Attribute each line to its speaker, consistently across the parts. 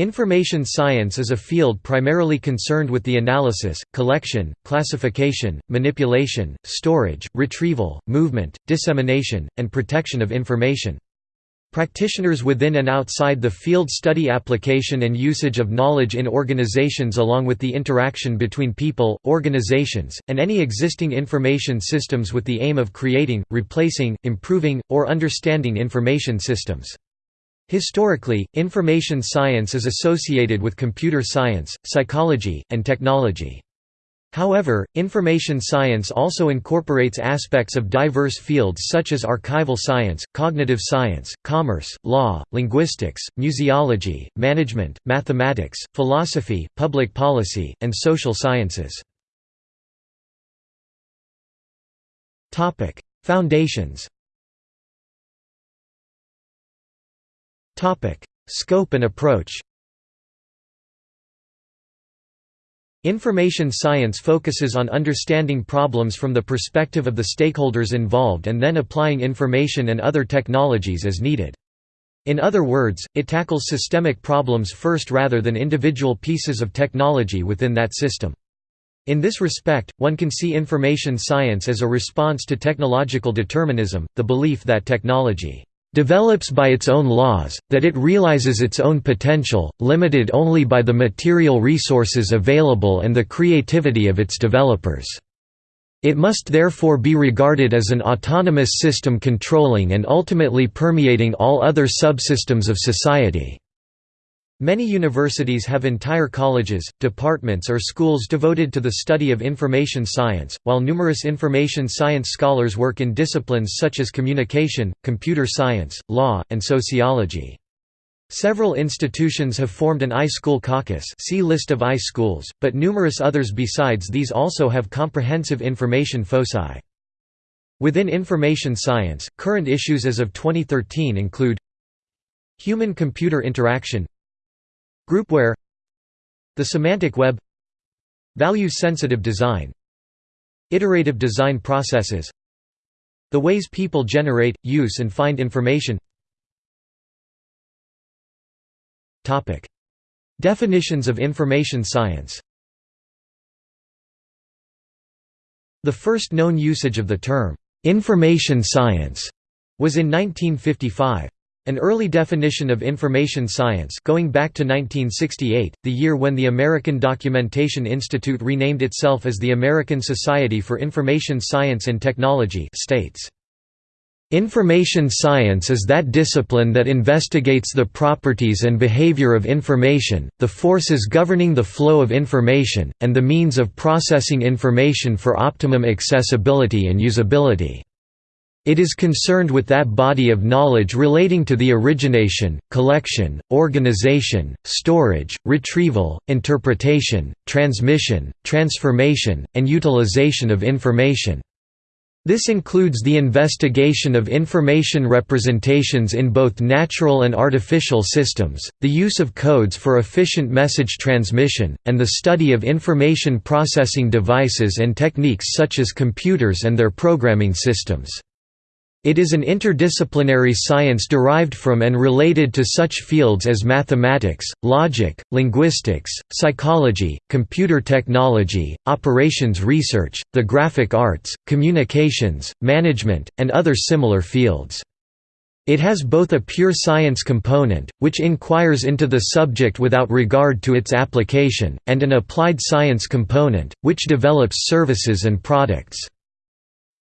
Speaker 1: Information science is a field primarily concerned with the analysis, collection, classification, manipulation, storage, retrieval, movement, dissemination, and protection of information. Practitioners within and outside the field study application and usage of knowledge in organizations along with the interaction between people, organizations, and any existing information systems with the aim of creating, replacing, improving, or understanding information systems. Historically, information science is associated with computer science, psychology, and technology. However, information science also incorporates aspects of diverse fields such as archival science, cognitive science, commerce, law, linguistics, museology, management, mathematics, philosophy, public policy, and social sciences. Foundations Scope and approach Information science focuses on understanding problems from the perspective of the stakeholders involved and then applying information and other technologies as needed. In other words, it tackles systemic problems first rather than individual pieces of technology within that system. In this respect, one can see information science as a response to technological determinism, the belief that technology develops by its own laws, that it realizes its own potential, limited only by the material resources available and the creativity of its developers. It must therefore be regarded as an autonomous system controlling and ultimately permeating all other subsystems of society. Many universities have entire colleges, departments or schools devoted to the study of information science, while numerous information science scholars work in disciplines such as communication, computer science, law, and sociology. Several institutions have formed an iSchool caucus see list of iSchools, but numerous others besides these also have comprehensive information foci. Within information science, current issues as of 2013 include Human-computer interaction Groupware The semantic web Value-sensitive design Iterative design processes The ways people generate, use and find information. Definitions of information science. The first known usage of the term, "'information science' was in 1955. An early definition of information science going back to 1968, the year when the American Documentation Institute renamed itself as the American Society for Information Science and Technology states, Information science is that discipline that investigates the properties and behavior of information, the forces governing the flow of information, and the means of processing information for optimum accessibility and usability. It is concerned with that body of knowledge relating to the origination, collection, organization, storage, retrieval, interpretation, transmission, transformation, and utilization of information. This includes the investigation of information representations in both natural and artificial systems, the use of codes for efficient message transmission, and the study of information processing devices and techniques such as computers and their programming systems. It is an interdisciplinary science derived from and related to such fields as mathematics, logic, linguistics, psychology, computer technology, operations research, the graphic arts, communications, management, and other similar fields. It has both a pure science component, which inquires into the subject without regard to its application, and an applied science component, which develops services and products.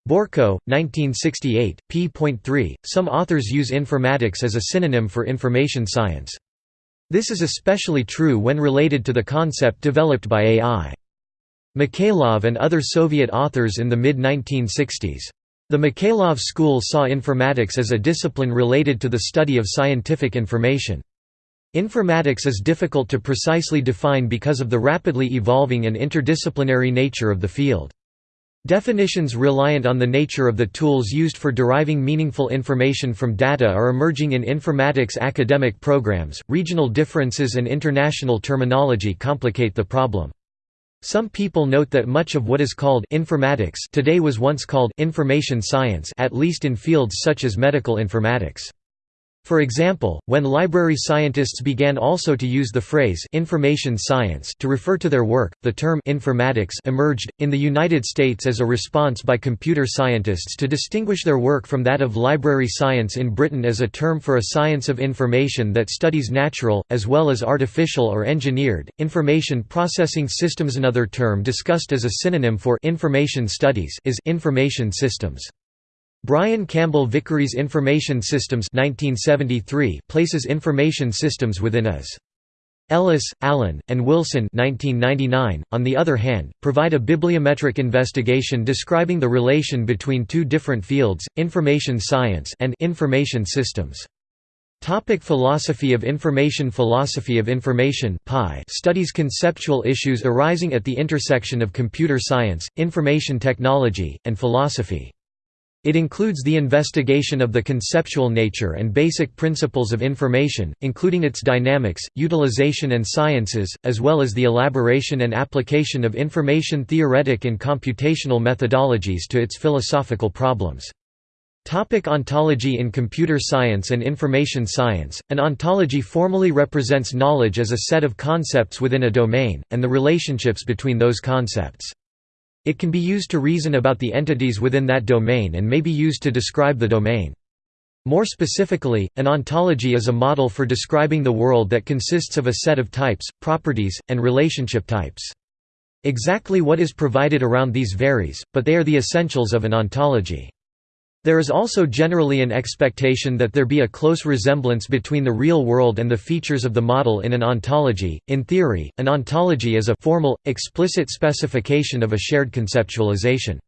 Speaker 1: Borko, 1968, p.3. Some authors use informatics as a synonym for information science. This is especially true when related to the concept developed by AI. Mikhailov and other Soviet authors in the mid-1960s. The Mikhailov school saw informatics as a discipline related to the study of scientific information. Informatics is difficult to precisely define because of the rapidly evolving and interdisciplinary nature of the field. Definitions reliant on the nature of the tools used for deriving meaningful information from data are emerging in informatics academic programs. Regional differences and international terminology complicate the problem. Some people note that much of what is called informatics today was once called information science at least in fields such as medical informatics. For example, when library scientists began also to use the phrase information science to refer to their work, the term informatics emerged in the United States as a response by computer scientists to distinguish their work from that of library science in Britain as a term for a science of information that studies natural as well as artificial or engineered information processing systems another term discussed as a synonym for information studies is information systems. Brian Campbell Vickery's Information Systems 1973 places information systems within as Ellis, Allen, and Wilson 1999, on the other hand, provide a bibliometric investigation describing the relation between two different fields, information science and information systems. Topic philosophy of information Philosophy of information studies conceptual issues arising at the intersection of computer science, information technology, and philosophy. It includes the investigation of the conceptual nature and basic principles of information, including its dynamics, utilization and sciences, as well as the elaboration and application of information theoretic and computational methodologies to its philosophical problems. Topic ontology In computer science and information science, an ontology formally represents knowledge as a set of concepts within a domain, and the relationships between those concepts. It can be used to reason about the entities within that domain and may be used to describe the domain. More specifically, an ontology is a model for describing the world that consists of a set of types, properties, and relationship types. Exactly what is provided around these varies, but they are the essentials of an ontology. There is also generally an expectation that there be a close resemblance between the real world and the features of the model in an ontology. In theory, an ontology is a formal, explicit specification of a shared conceptualization.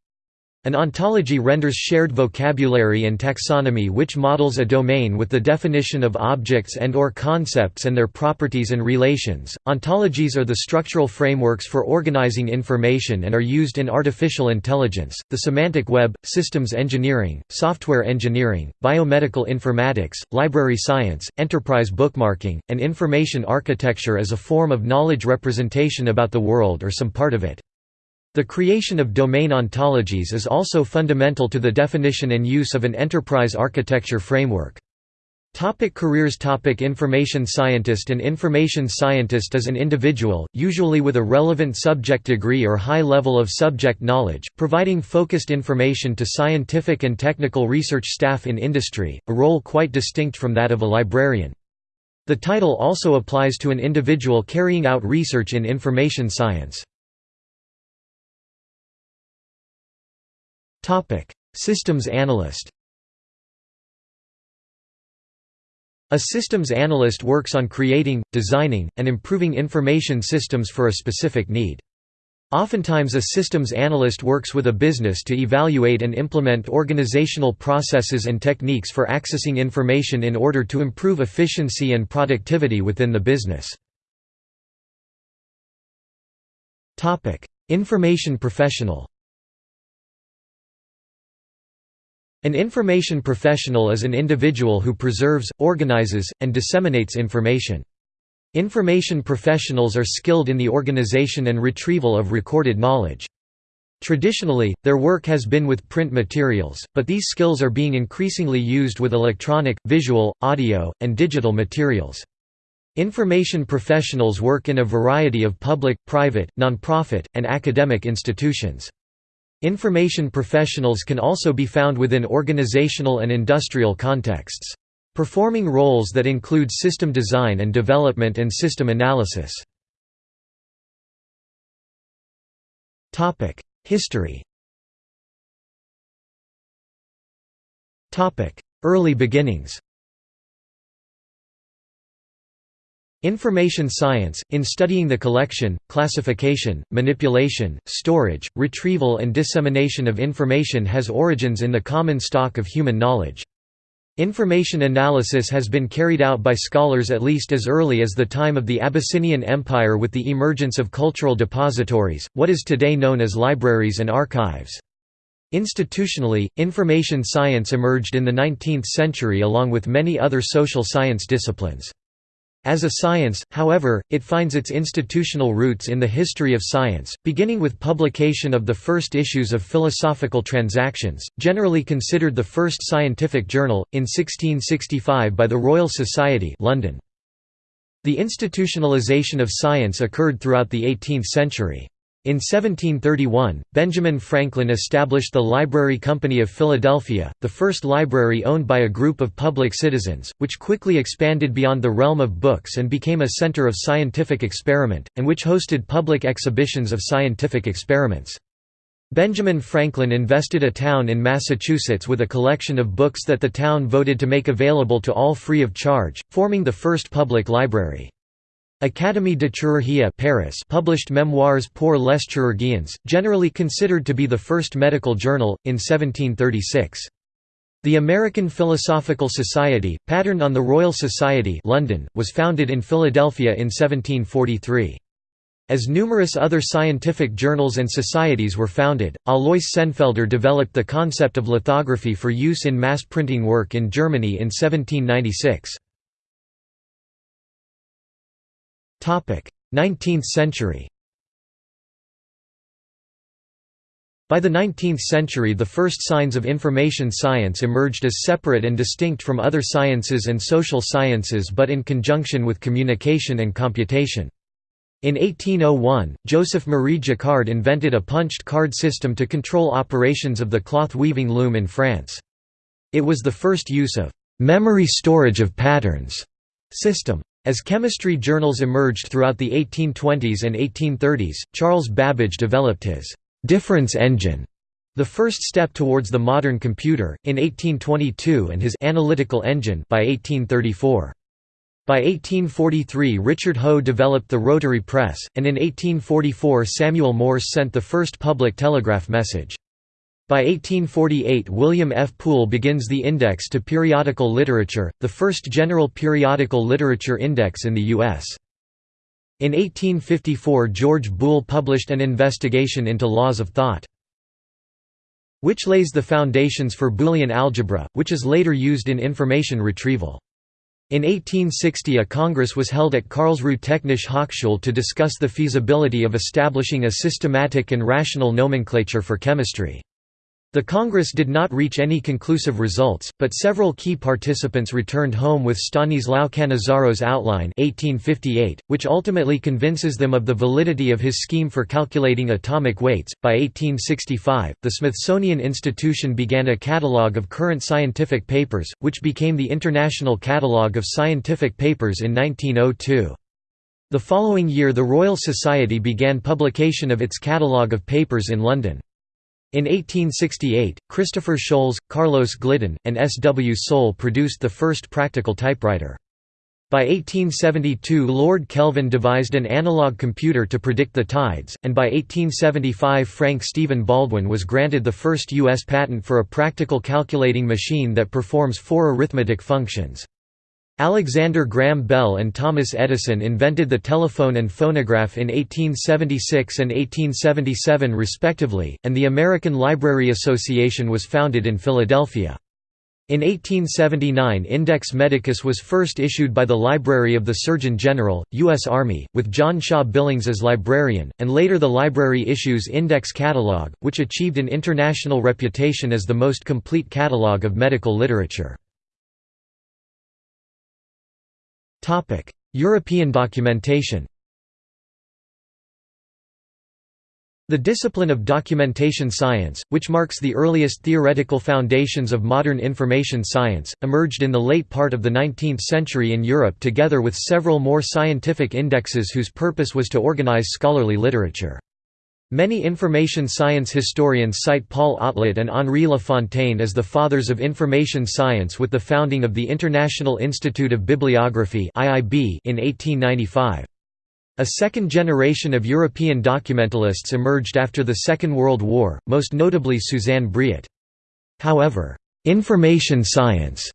Speaker 1: An ontology renders shared vocabulary and taxonomy which models a domain with the definition of objects and or concepts and their properties and relations. Ontologies are the structural frameworks for organizing information and are used in artificial intelligence, the semantic web, systems engineering, software engineering, biomedical informatics, library science, enterprise bookmarking, and information architecture as a form of knowledge representation about the world or some part of it. The creation of domain ontologies is also fundamental to the definition and use of an enterprise architecture framework. Topic careers Topic Information scientist An information scientist is an individual, usually with a relevant subject degree or high level of subject knowledge, providing focused information to scientific and technical research staff in industry, a role quite distinct from that of a librarian. The title also applies to an individual carrying out research in information science. Topic: Systems analyst. A systems analyst works on creating, designing, and improving information systems for a specific need. Oftentimes a systems analyst works with a business to evaluate and implement organizational processes and techniques for accessing information in order to improve efficiency and productivity within the business. Information professional An information professional is an individual who preserves, organizes, and disseminates information. Information professionals are skilled in the organization and retrieval of recorded knowledge. Traditionally, their work has been with print materials, but these skills are being increasingly used with electronic, visual, audio, and digital materials. Information professionals work in a variety of public, private, nonprofit, and academic institutions. Information professionals can also be found within organizational and industrial contexts. Performing roles that include system design and development and system analysis. History Early beginnings Information science, in studying the collection, classification, manipulation, storage, retrieval and dissemination of information has origins in the common stock of human knowledge. Information analysis has been carried out by scholars at least as early as the time of the Abyssinian Empire with the emergence of cultural depositories, what is today known as libraries and archives. Institutionally, information science emerged in the 19th century along with many other social science disciplines. As a science, however, it finds its institutional roots in the history of science, beginning with publication of the first issues of Philosophical Transactions, generally considered the first scientific journal, in 1665 by the Royal Society London. The institutionalization of science occurred throughout the 18th century. In 1731, Benjamin Franklin established the Library Company of Philadelphia, the first library owned by a group of public citizens, which quickly expanded beyond the realm of books and became a center of scientific experiment, and which hosted public exhibitions of scientific experiments. Benjamin Franklin invested a town in Massachusetts with a collection of books that the town voted to make available to all free of charge, forming the first public library. Académie de Chirurgie Paris published Memoires pour les chirurgiens, generally considered to be the first medical journal, in 1736. The American Philosophical Society, patterned on the Royal Society London, was founded in Philadelphia in 1743. As numerous other scientific journals and societies were founded, Alois Senefelder developed the concept of lithography for use in mass printing work in Germany in 1796. 19th century By the 19th century the first signs of information science emerged as separate and distinct from other sciences and social sciences but in conjunction with communication and computation. In 1801, Joseph Marie Jacquard invented a punched card system to control operations of the cloth weaving loom in France. It was the first use of «memory storage of patterns» system. As chemistry journals emerged throughout the 1820s and 1830s, Charles Babbage developed his «difference engine», the first step towards the modern computer, in 1822 and his «analytical engine» by 1834. By 1843 Richard Hoe developed the rotary press, and in 1844 Samuel Morse sent the first public telegraph message. By 1848 William F. Poole begins the Index to Periodical Literature, the first general periodical literature index in the U.S. In 1854 George Boole published an investigation into laws of thought, which lays the foundations for Boolean algebra, which is later used in information retrieval. In 1860 a congress was held at Karlsruhe Technische Hochschule to discuss the feasibility of establishing a systematic and rational nomenclature for chemistry. The Congress did not reach any conclusive results, but several key participants returned home with Stanislao Cannizzaro's outline 1858, which ultimately convinces them of the validity of his scheme for calculating atomic weights. By 1865, the Smithsonian Institution began a catalogue of current scientific papers, which became the International Catalogue of Scientific Papers in 1902. The following year the Royal Society began publication of its catalogue of papers in London. In 1868, Christopher Sholes, Carlos Glidden, and S. W. Soule produced the first practical typewriter. By 1872 Lord Kelvin devised an analog computer to predict the tides, and by 1875 Frank Stephen Baldwin was granted the first U.S. patent for a practical calculating machine that performs four arithmetic functions. Alexander Graham Bell and Thomas Edison invented the telephone and phonograph in 1876 and 1877 respectively, and the American Library Association was founded in Philadelphia. In 1879 Index Medicus was first issued by the Library of the Surgeon General, U.S. Army, with John Shaw Billings as librarian, and later the library issues Index Catalog, which achieved an international reputation as the most complete catalog of medical literature. European documentation The discipline of documentation science, which marks the earliest theoretical foundations of modern information science, emerged in the late part of the 19th century in Europe together with several more scientific indexes whose purpose was to organize scholarly literature. Many information science historians cite Paul Otlet and Henri Lafontaine as the fathers of information science with the founding of the International Institute of Bibliography in 1895. A second generation of European documentalists emerged after the Second World War, most notably Suzanne Briet. However, information science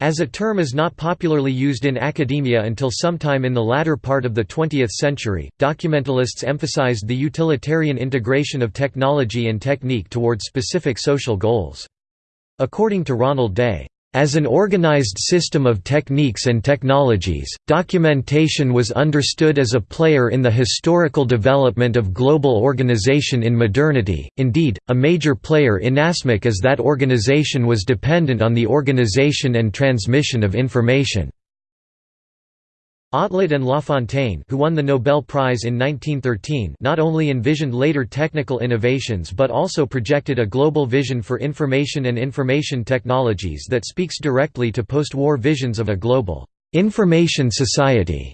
Speaker 1: as a term is not popularly used in academia until sometime in the latter part of the 20th century, documentalists emphasized the utilitarian integration of technology and technique towards specific social goals. According to Ronald Day, As an organized system of techniques and technologies, documentation was understood as a player in the historical development of global organization in modernity, indeed, a major player inasmuch as that organization was dependent on the organization and transmission of information. Otlet and Lafontaine who won the Nobel Prize in 1913 not only envisioned later technical innovations but also projected a global vision for information and information technologies that speaks directly to post-war visions of a global information society.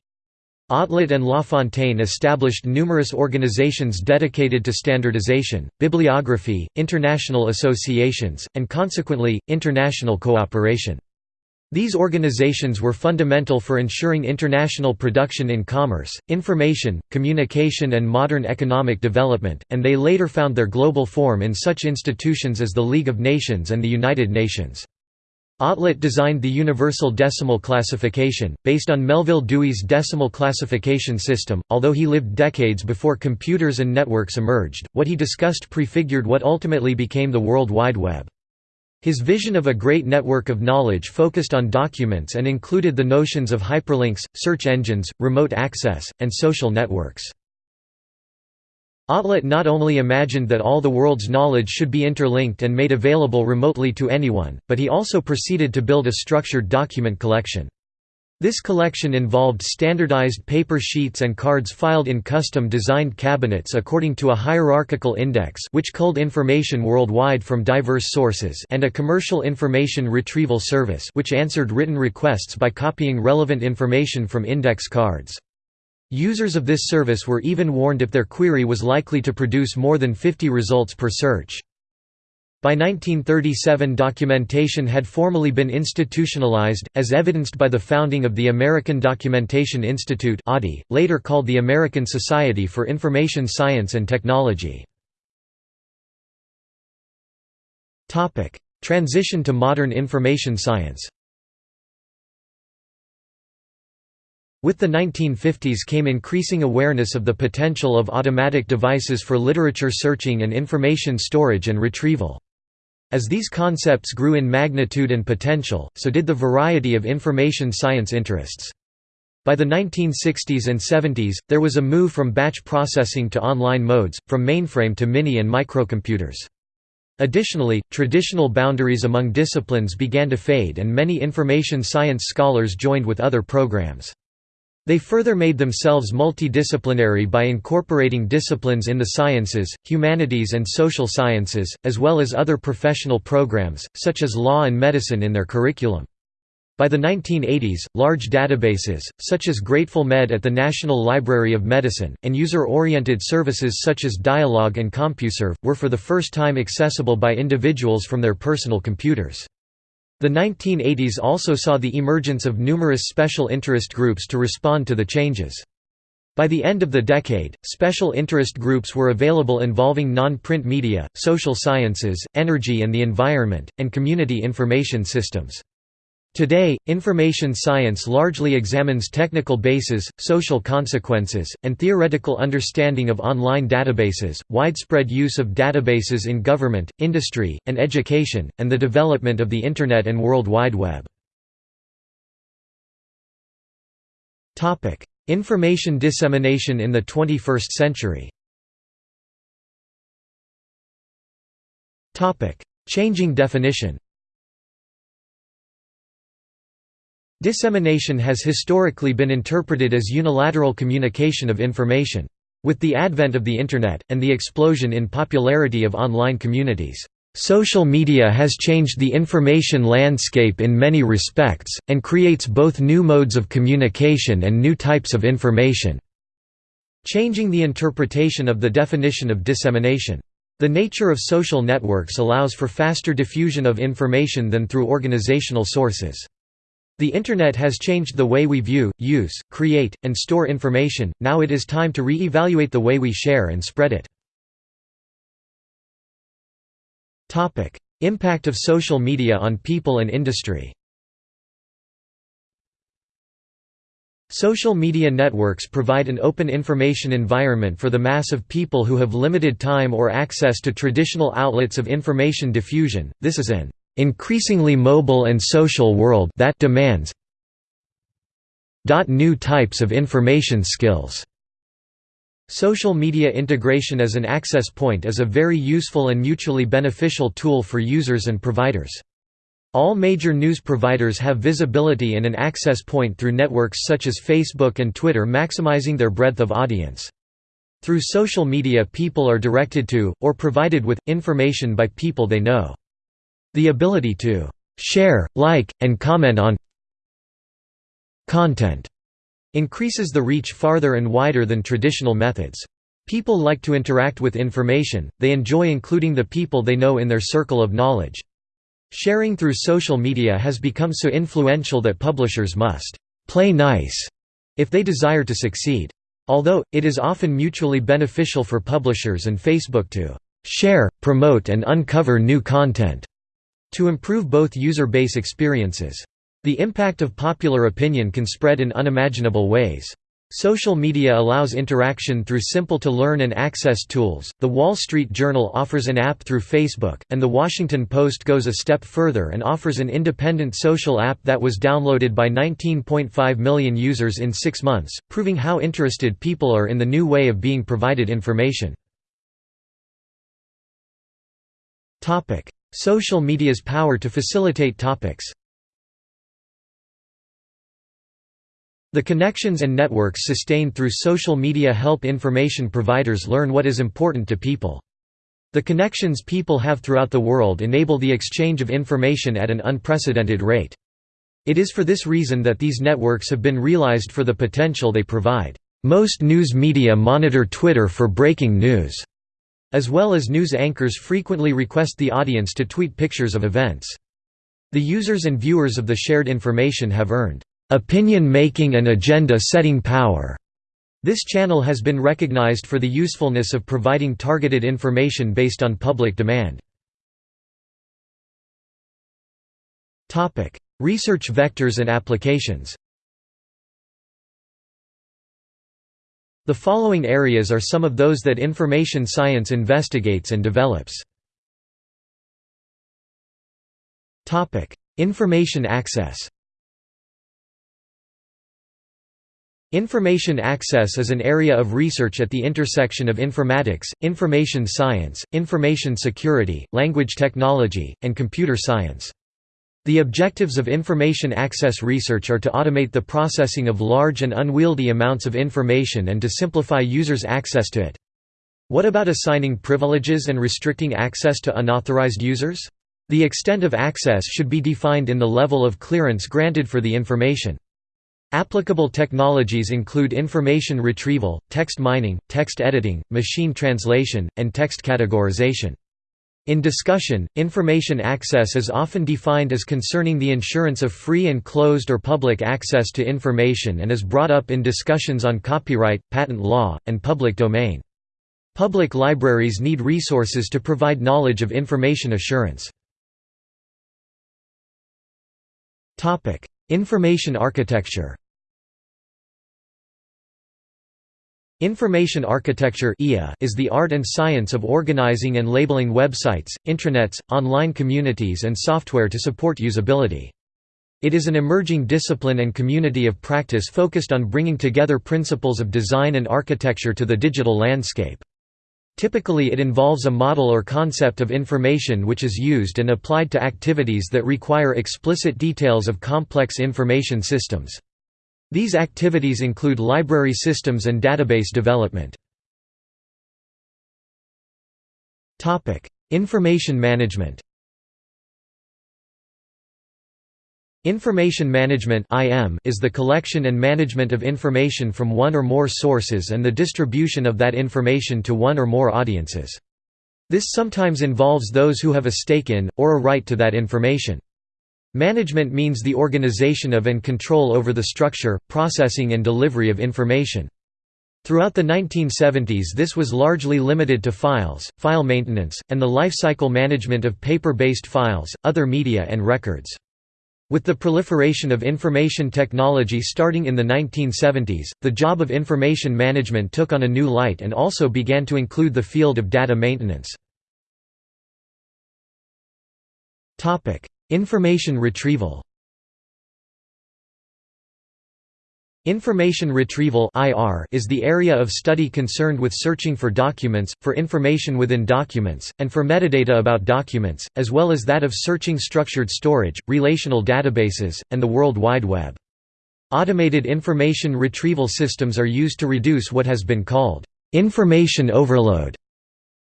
Speaker 1: Otlet and Lafontaine established numerous organizations dedicated to standardization, bibliography, international associations, and consequently, international cooperation. These organizations were fundamental for ensuring international production in commerce, information, communication and modern economic development, and they later found their global form in such institutions as the League of Nations and the United Nations. Otlet designed the Universal Decimal Classification, based on Melvil Dewey's decimal classification system. Although he lived decades before computers and networks emerged, what he discussed prefigured what ultimately became the World Wide Web. His vision of a great network of knowledge focused on documents and included the notions of hyperlinks, search engines, remote access, and social networks. Otlet not only imagined that all the world's knowledge should be interlinked and made available remotely to anyone, but he also proceeded to build a structured document collection. This collection involved standardized paper sheets and cards filed in custom-designed cabinets according to a hierarchical index which culled information worldwide from diverse sources and a commercial information retrieval service which answered written requests by copying relevant information from index cards. Users of this service were even warned if their query was likely to produce more than 50 results per search. By 1937 documentation had formally been institutionalized, as evidenced by the founding of the American Documentation Institute later called the American Society for Information Science and Technology. Transition to modern information science With the 1950s came increasing awareness of the potential of automatic devices for literature searching and information storage and retrieval. As these concepts grew in magnitude and potential, so did the variety of information science interests. By the 1960s and 70s, there was a move from batch processing to online modes, from mainframe to mini and microcomputers. Additionally, traditional boundaries among disciplines began to fade and many information science scholars joined with other programs. They further made themselves multidisciplinary by incorporating disciplines in the sciences, humanities and social sciences, as well as other professional programs, such as law and medicine in their curriculum. By the 1980s, large databases, such as Grateful Med at the National Library of Medicine, and user-oriented services such as Dialog and CompuServe, were for the first time accessible by individuals from their personal computers. The 1980s also saw the emergence of numerous special interest groups to respond to the changes. By the end of the decade, special interest groups were available involving non-print media, social sciences, energy and the environment, and community information systems. Today, information science largely examines technical bases, social consequences, and theoretical understanding of online databases, widespread use of databases in government, industry, and education, and the development of the Internet and World Wide Web. Information dissemination in the 21st century Changing definition Dissemination has historically been interpreted as unilateral communication of information. With the advent of the Internet, and the explosion in popularity of online communities, social media has changed the information landscape in many respects, and creates both new modes of communication and new types of information." Changing the interpretation of the definition of dissemination. The nature of social networks allows for faster diffusion of information than through organizational sources. The Internet has changed the way we view, use, create, and store information, now it is time to re-evaluate the way we share and spread it. Impact of social media on people and industry Social media networks provide an open information environment for the mass of people who have limited time or access to traditional outlets of information diffusion. This is an increasingly mobile and social world that demands new types of information skills. Social media integration as an access point is a very useful and mutually beneficial tool for users and providers. All major news providers have visibility in an access point through networks such as Facebook and Twitter maximizing their breadth of audience. Through social media people are directed to, or provided with, information by people they know. The ability to «share, like, and comment on content» increases the reach farther and wider than traditional methods. People like to interact with information, they enjoy including the people they know in their circle of knowledge. Sharing through social media has become so influential that publishers must «play nice» if they desire to succeed. Although, it is often mutually beneficial for publishers and Facebook to «share, promote and uncover new content» to improve both user base experiences. The impact of popular opinion can spread in unimaginable ways. Social media allows interaction through simple-to-learn and access tools. The Wall Street Journal offers an app through Facebook, and The Washington Post goes a step further and offers an independent social app that was downloaded by 19.5 million users in six months, proving how interested people are in the new way of being provided information. Social media's power to facilitate topics The connections and networks sustained through social media help information providers learn what is important to people. The connections people have throughout the world enable the exchange of information at an unprecedented rate. It is for this reason that these networks have been realized for the potential they provide. Most news media monitor Twitter for breaking news, as well as news anchors frequently request the audience to tweet pictures of events. The users and viewers of the shared information have earned opinion-making and agenda-setting power. This channel has been recognized for the usefulness of providing targeted information based on public demand. Research vectors and applications The following areas are some of those that information science investigates and develops. Information access Information access is an area of research at the intersection of informatics, information science, information security, language technology, and computer science. The objectives of information access research are to automate the processing of large and unwieldy amounts of information and to simplify users' access to it. What about assigning privileges and restricting access to unauthorized users? The extent of access should be defined in the level of clearance granted for the information. Applicable technologies include information retrieval, text mining, text editing, machine translation, and text categorization. In discussion, information access is often defined as concerning the insurance of free and closed or public access to information and is brought up in discussions on copyright, patent law, and public domain. Public libraries need resources to provide knowledge of information assurance. Information architecture Information architecture is the art and science of organizing and labeling websites, intranets, online communities and software to support usability. It is an emerging discipline and community of practice focused on bringing together principles of design and architecture to the digital landscape. Typically it involves a model or concept of information which is used and applied to activities that require explicit details of complex information systems. These activities include library systems and database development. Information management Information management is the collection and management of information from one or more sources and the distribution of that information to one or more audiences. This sometimes involves those who have a stake in, or a right to that information. Management means the organization of and control over the structure, processing and delivery of information. Throughout the 1970s this was largely limited to files, file maintenance, and the lifecycle management of paper-based files, other media and records. With the proliferation of information technology starting in the 1970s, the job of information management took on a new light and also began to include the field of data maintenance. Information retrieval Information retrieval is the area of study concerned with searching for documents, for information within documents, and for metadata about documents, as well as that of searching structured storage, relational databases, and the World Wide Web. Automated information retrieval systems are used to reduce what has been called information overload.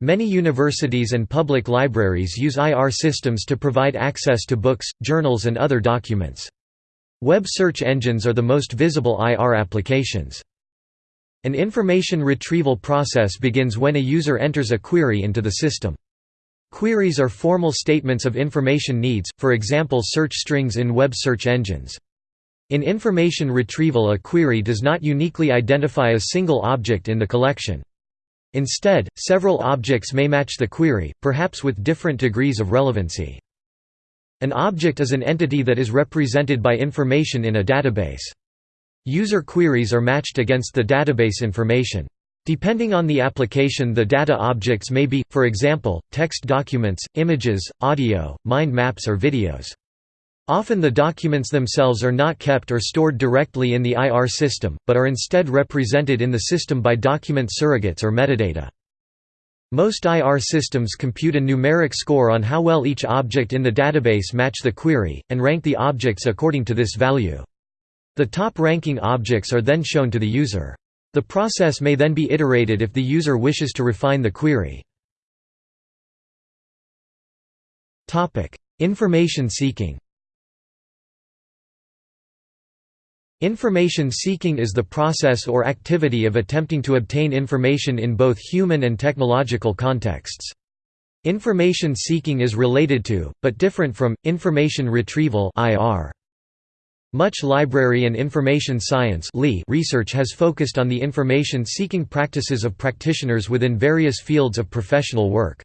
Speaker 1: Many universities and public libraries use IR systems to provide access to books, journals and other documents. Web search engines are the most visible IR applications. An information retrieval process begins when a user enters a query into the system. Queries are formal statements of information needs, for example search strings in web search engines. In information retrieval a query does not uniquely identify a single object in the collection. Instead, several objects may match the query, perhaps with different degrees of relevancy. An object is an entity that is represented by information in a database. User queries are matched against the database information. Depending on the application the data objects may be, for example, text documents, images, audio, mind maps or videos. Often the documents themselves are not kept or stored directly in the IR system, but are instead represented in the system by document surrogates or metadata. Most IR systems compute a numeric score on how well each object in the database match the query, and rank the objects according to this value. The top-ranking objects are then shown to the user. The process may then be iterated if the user wishes to refine the query. Information seeking Information seeking is the process or activity of attempting to obtain information in both human and technological contexts. Information seeking is related to, but different from, information retrieval Much library and information science research has focused on the information-seeking practices of practitioners within various fields of professional work.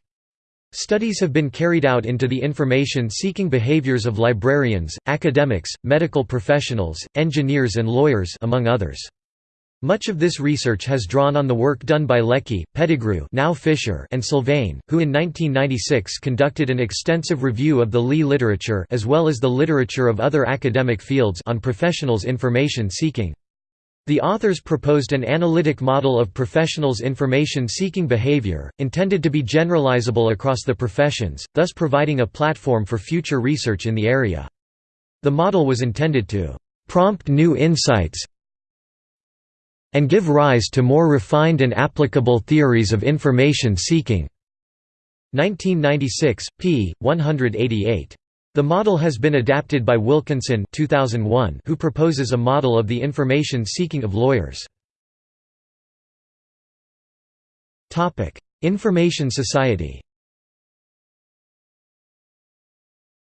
Speaker 1: Studies have been carried out into the information-seeking behaviors of librarians, academics, medical professionals, engineers and lawyers among others. Much of this research has drawn on the work done by Leckie, Pettigrew now Fisher and Sylvain, who in 1996 conducted an extensive review of the Lee literature as well as the literature of other academic fields on professionals' information seeking. The authors proposed an analytic model of professionals' information-seeking behavior, intended to be generalizable across the professions, thus providing a platform for future research in the area. The model was intended to «prompt new insights and give rise to more refined and applicable theories of information seeking». 1996, p. 188. The model has been adapted by Wilkinson 2001, who proposes a model of the information seeking of lawyers. Information society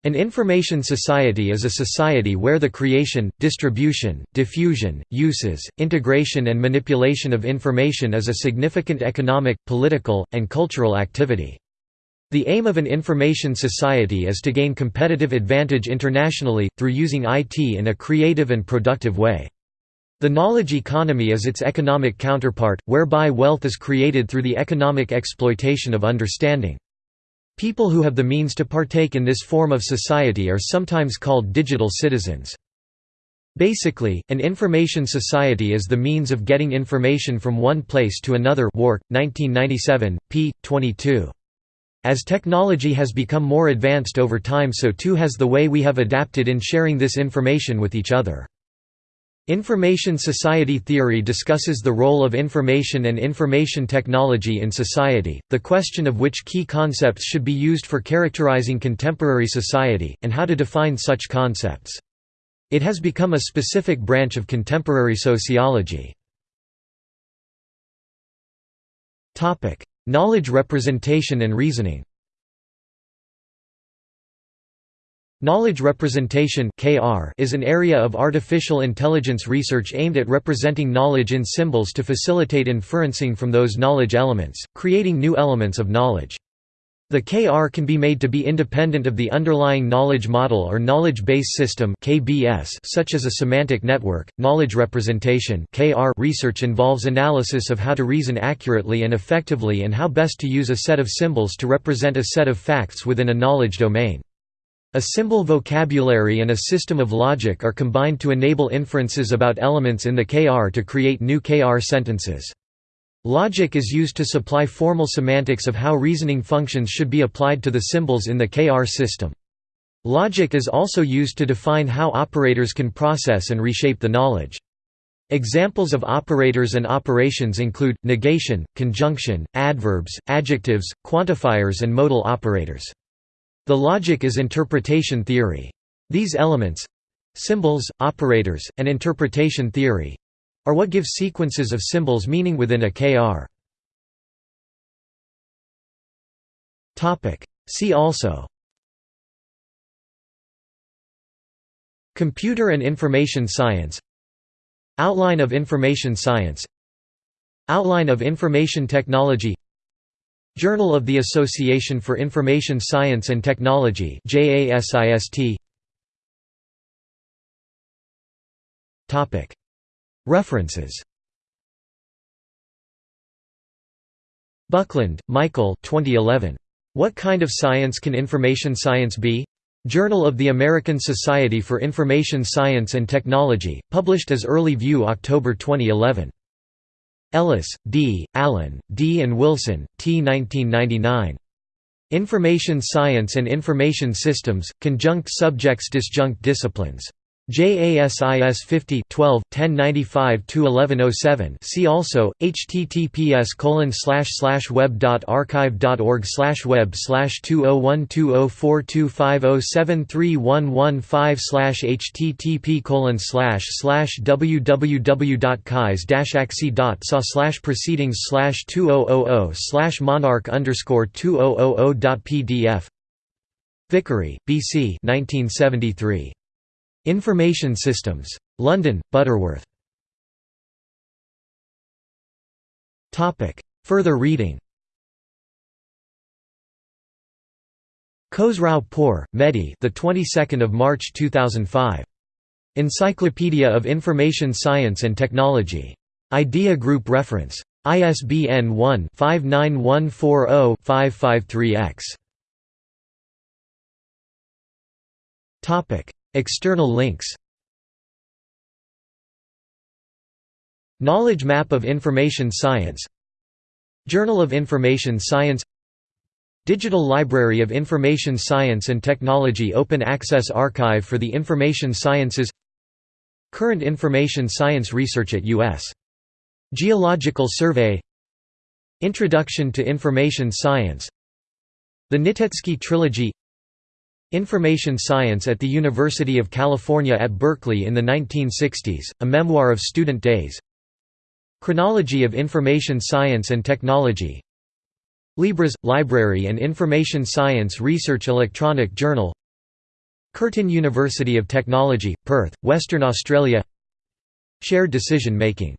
Speaker 1: An information society is a society where the creation, distribution, diffusion, uses, integration and manipulation of information is a significant economic, political, and cultural activity. The aim of an information society is to gain competitive advantage internationally, through using IT in a creative and productive way. The knowledge economy is its economic counterpart, whereby wealth is created through the economic exploitation of understanding. People who have the means to partake in this form of society are sometimes called digital citizens. Basically, an information society is the means of getting information from one place to another Wark, 1997, p. 22. As technology has become more advanced over time so too has the way we have adapted in sharing this information with each other. Information society theory discusses the role of information and information technology in society, the question of which key concepts should be used for characterizing contemporary society, and how to define such concepts. It has become a specific branch of contemporary sociology. Knowledge representation and reasoning Knowledge representation is an area of artificial intelligence research aimed at representing knowledge in symbols to facilitate inferencing from those knowledge elements, creating new elements of knowledge. The KR can be made to be independent of the underlying knowledge model or knowledge base system (KBS), such as a semantic network. Knowledge representation (KR) research involves analysis of how to reason accurately and effectively and how best to use a set of symbols to represent a set of facts within a knowledge domain. A symbol vocabulary and a system of logic are combined to enable inferences about elements in the KR to create new KR sentences. Logic is used to supply formal semantics of how reasoning functions should be applied to the symbols in the KR system. Logic is also used to define how operators can process and reshape the knowledge. Examples of operators and operations include, negation, conjunction, adverbs, adjectives, quantifiers and modal operators. The logic is interpretation theory. These elements—symbols, operators, and interpretation theory—are what give sequences of symbols meaning within a KR. See also Computer and Information Science Outline of Information Science Outline of Information Technology Journal of the Association for Information Science and Technology References Buckland, Michael 2011. What Kind of Science Can Information Science Be? Journal of the American Society for Information Science and Technology, published as Early View October 2011. Ellis, D., Allen, D. and Wilson, T. 1999. Information Science and Information Systems, Conjunct Subjects Disjunct Disciplines. JASIS 50 12 1095 1107 See also https colon slash slash web dot archive dot org slash web slash two oh one two oh four two five oh seven three one one five slash http colon slash slash www dot kais dash axi dot sa slash proceedings slash two oh oh oh slash monarch underscore two oh oh oh dot pdf Vickery, B. C. 1973. Information Systems. London, Butterworth. Further reading Khosrow Mehdi. The 22nd of March 2005. Encyclopedia of Information Science and Technology. Idea Group Reference. ISBN 1-59140-553-X. External links. Knowledge Map of Information Science. Journal of Information Science. Digital Library of Information Science and Technology Open Access Archive for the Information Sciences. Current Information Science Research at U.S. Geological Survey. Introduction to Information Science. The Nitecki Trilogy Information Science at the University of California at Berkeley in the 1960s, a memoir of student days. Chronology of Information Science and Technology. LIBRES – Library and Information Science Research Electronic Journal. Curtin University of Technology, Perth, Western Australia. Shared decision making